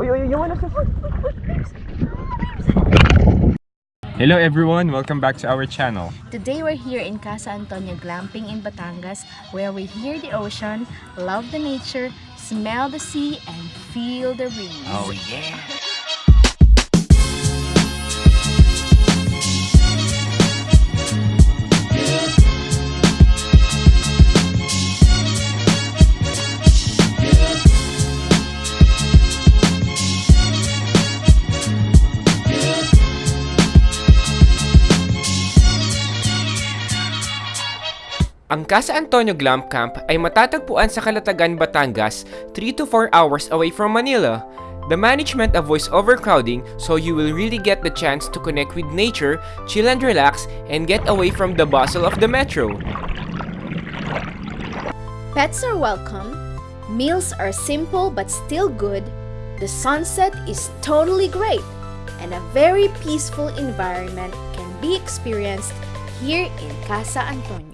Uy, uy, yung ano Hello everyone, welcome back to our channel. Today we're here in Casa Antonio Glamping in Batangas where we hear the ocean, love the nature, smell the sea, and feel the breeze. Oh yeah! Ang Casa Antonio Glam Camp ay matatagpuan sa Calatagan, Batangas, 3 to 4 hours away from Manila. The management avoids overcrowding so you will really get the chance to connect with nature, chill and relax, and get away from the bustle of the metro. Pets are welcome, meals are simple but still good, the sunset is totally great, and a very peaceful environment can be experienced here in Casa Antonio.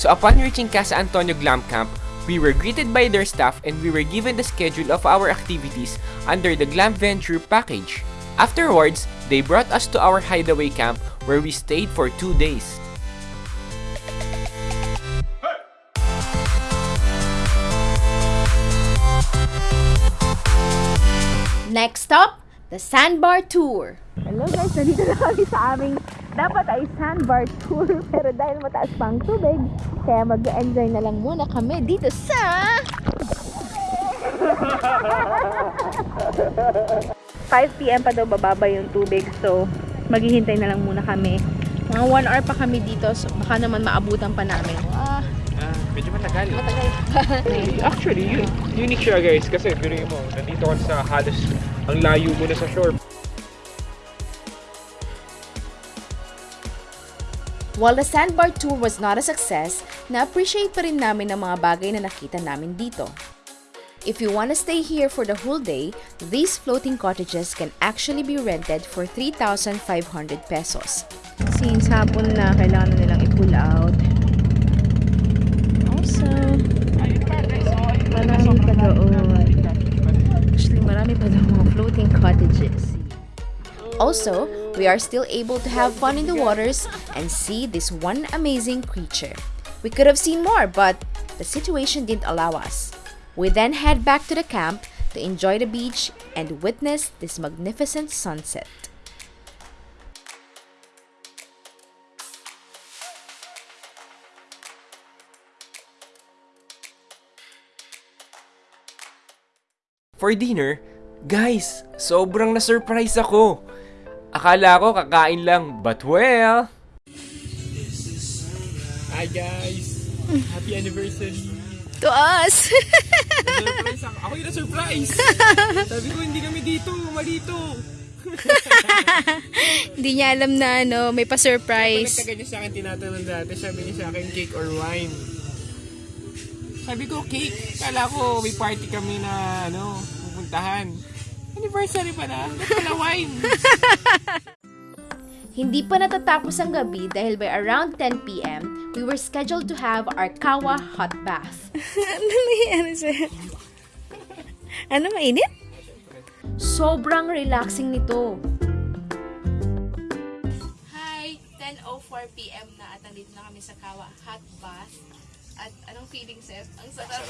So upon reaching Casa Antonio Glam Camp, we were greeted by their staff and we were given the schedule of our activities under the Glam Venture package. Afterwards, they brought us to our hideaway camp where we stayed for two days. Next stop, the Sandbar Tour. Hello guys, nandito na kami sa aming dapat ay sandbar tour pero dahil mataas pa ang tubig, kaya mag-enjoy na lang muna kami dito sa 5pm pa daw bababa yung tubig so maghihintay na lang muna kami. Mga 1 hour pa kami dito so baka naman maabutan pa namin. Ah, Ah, medyo matagal. matagal. Actually, yun, unique siya guys kasi pinuin mo, nandito ka sa halos ang layo mo na sa shore. While the Sandbar Tour was not a success, na-appreciate pa rin namin ang mga bagay na nakita namin dito. If you want to stay here for the whole day, these floating cottages can actually be rented for 3,500 pesos. Since hapon na, kailangan na nilang i-pull out. Also, marami pa doon. Marami pa doon mga floating cottages. Also, we are still able to have fun in the waters and see this one amazing creature. We could have seen more, but the situation didn't allow us. We then head back to the camp to enjoy the beach and witness this magnificent sunset. For dinner, guys, sobrang na-surprise ako. Akala ko kakain lang, but well... Hi guys! Happy anniversary! To us! Surprise ako! Ako yung na-surprise! Sabi ko hindi kami dito, malito! Hindi niya alam na ano, may pa-surprise. nagkaganyan sa akin tinatanong dati, sabi niya sa akin cake or wine. Sabi ko cake. Kala ko may party kami na ano, pupuntahan. Anniversary pa na. Ba't pala wine? Hindi pa natatapos ang gabi dahil by around 10pm, we were scheduled to have our Kawa hot bath. ano nangyayari sa'yo? Ano, mainit? Sobrang relaxing nito. Hi! 10.04pm na at nandito na kami sa Kawa Hot Bath. At anong feeling, Seth? Ang sarap.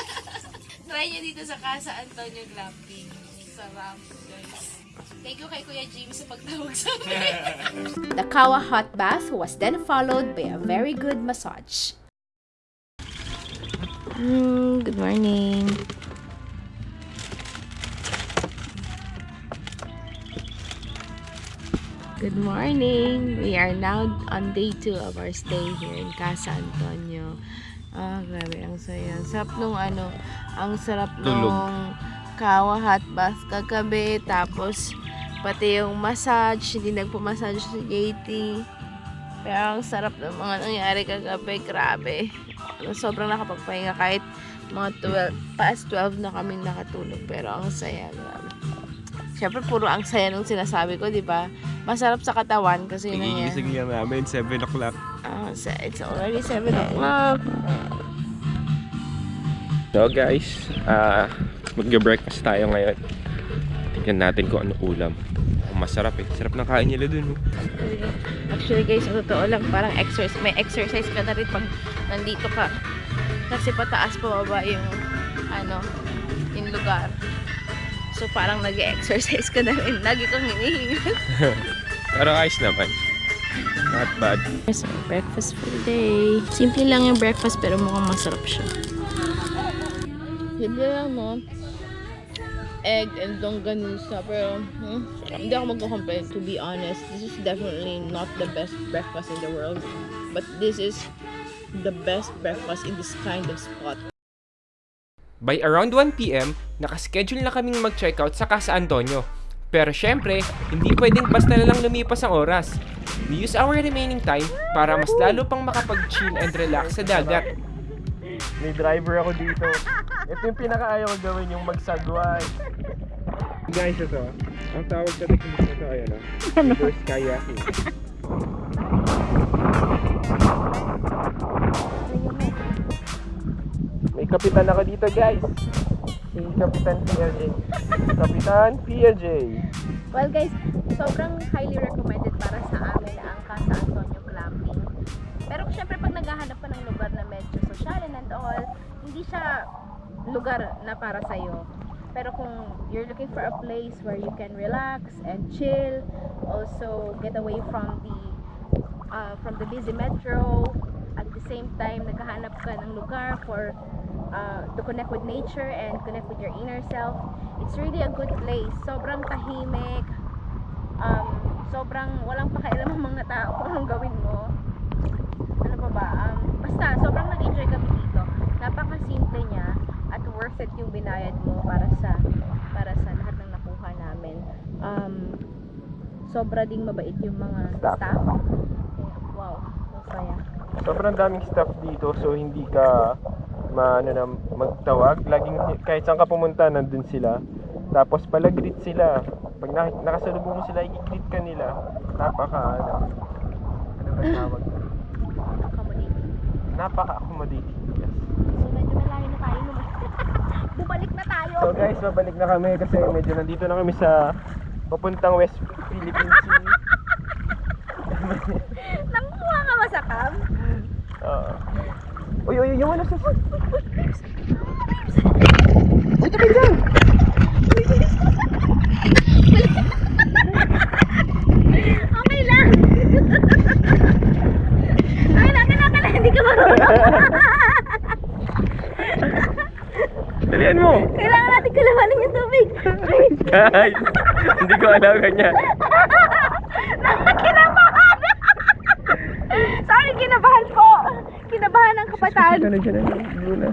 Try nyo dito sa Casa Antonio Glamping. Sarap, guys. Thank you kay Kuya Jimmy sa pagtawag sa amin. The Kawa hot bath was then followed by a very good massage. Mm, good morning. Good morning. We are now on day 2 of our stay here in Casa Antonio. Ah, grabe, ang saya. Ang sarap nung ano, ang sarap Tulog. nung kawa hot bath kagabi. Tapos, pati yung massage, hindi nagpo-massage si JT. Pero ang sarap ng mga nangyari kagabi, grabe. Ano, Sobrang nakapagpahinga kahit mga 12, past 12 na kami nakatulog. Pero ang saya, grabe. Siyempre, puro ang saya nung sinasabi ko, di ba? Masarap sa katawan kasi yun ang Nagigising lang namin, 7 o'clock. Ah, sa- it's already 7 o'clock. So guys, ah Mag-breakfast tayo ngayon. Tingnan natin kung ano ulam. Masarap eh. Sarap ng kain nila dun. Oh. Actually guys, sa totoo lang, parang exercise, may exercise ka na rin pag nandito ka. Kasi pataas pababa yung, ano, yung lugar. So parang nag exercise ka na rin. Lagi kang hinihingal. Pero ayos naman. Not bad. So, breakfast for the day. Simple lang yung breakfast pero mukhang masarap siya. Simple lang, no? Egg and longganisa. Pero, hmm, hindi ako magko-complain. To be honest, this is definitely not the best breakfast in the world. But this is the best breakfast in this kind of spot. By around 1pm, nakaschedule na kaming mag-checkout sa Casa Antonio. Pero syempre, hindi pwedeng basta na lang lumipas ang oras. We use our remaining time para mas lalo pang makapag-chill and relax sa dagat. May driver ako dito. Ito yung pinakaayaw ko gawin, yung magsagway. Guys, ito. Ang tawag sa technique nito ay ano? Reverse kayaking. Kapitan ako dito, guys. Si Kapitan PLJ. Kapitan PLJ. Well guys, sobrang highly recommended para sa amin ang Casa Antonio Glamping. Pero syempre pag naghahanap ka ng lugar na medyo social and all, hindi siya lugar na para sa'yo. Pero kung you're looking for a place where you can relax and chill, also get away from the uh, from the busy metro, at the same time naghahanap ka ng lugar for uh, to connect with nature and connect with your inner self, it's really a good place. Sobrang tahimik, um, sobrang walang pakialam ang mga tao kung anong gawin mo. Ano pa ba? Um, basta, sobrang nag-enjoy kami dito. Napaka-simple niya at worth it yung binayad mo para sa para sa lahat ng nakuha namin. Um, sobra ding mabait yung mga Staff. staff. Wow, masaya. Sobrang daming staff dito so hindi ka maano na magtawag. Laging kahit saan ka pumunta nandun sila. Tapos pala greet sila. Pag nak nakasalubong mo sila, i-greet ka nila. Napaka ano. Ano ba tawag? Accommodating. Napaka-accommodating. Yes. So medyo malayo na tayo naman. Bumalik na tayo. So guys, babalik na kami kasi medyo nandito na kami sa papuntang West Philippine Sea. Nanguha ka ba sa cam? Oo. uy, uy, yung ano sa... Okay lang. okay lang, kinakala, hindi ka marunong. Dalian mo! Kailangan natin kalabanin yung tubig. Guys, hindi ko alam ganyan. Kinabahan. Sorry, kinabahan po. Kinabahan ng kabataan. Ano dyan, ano? Luna.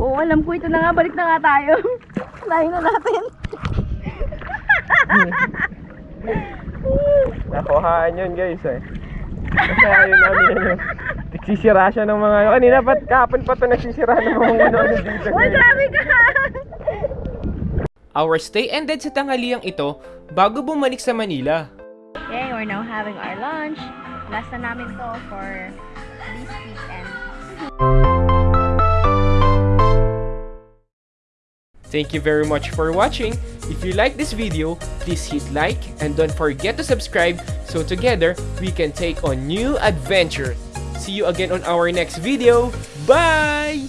Oo, alam ko. Ito na nga, balik na nga tayo. Layo na natin. Nakuhaan yun guys eh. Kasi ayaw namin ano. Nagsisira siya ng mga... Kanina pa, kahapon pa ito nagsisira ng mga ano dito. Uy, grabe ka. Our stay ended sa tanghaliang ito bago bumalik sa Manila. Okay, we're now having our lunch. Last na namin to for this weekend. Thank you very much for watching. If you like this video, please hit like and don't forget to subscribe so together we can take on new adventures. See you again on our next video. Bye!